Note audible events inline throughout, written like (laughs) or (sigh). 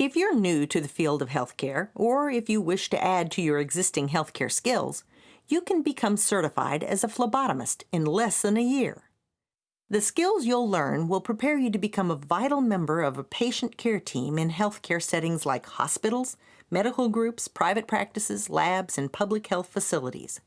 If you're new to the field of healthcare, or if you wish to add to your existing healthcare skills, you can become certified as a phlebotomist in less than a year. The skills you'll learn will prepare you to become a vital member of a patient care team in healthcare settings like hospitals, medical groups, private practices, labs, and public health facilities.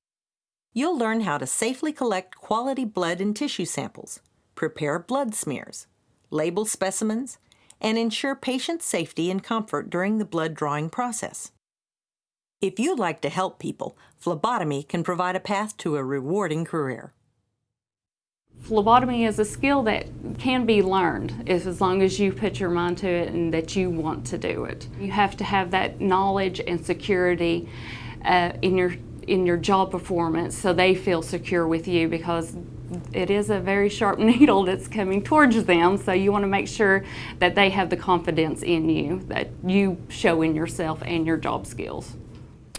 You'll learn how to safely collect quality blood and tissue samples, prepare blood smears, label specimens, and ensure patient safety and comfort during the blood drawing process. If you'd like to help people, phlebotomy can provide a path to a rewarding career. Phlebotomy is a skill that can be learned as long as you put your mind to it and that you want to do it. You have to have that knowledge and security uh, in your in your job performance so they feel secure with you because it is a very sharp (laughs) needle that's coming towards them so you want to make sure that they have the confidence in you that you show in yourself and your job skills.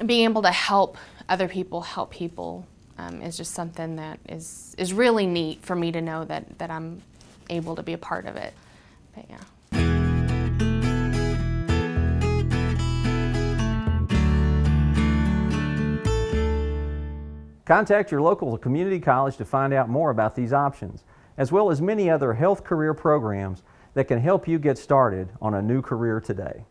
Being able to help other people help people um, is just something that is, is really neat for me to know that, that I'm able to be a part of it. But yeah. Contact your local community college to find out more about these options, as well as many other health career programs that can help you get started on a new career today.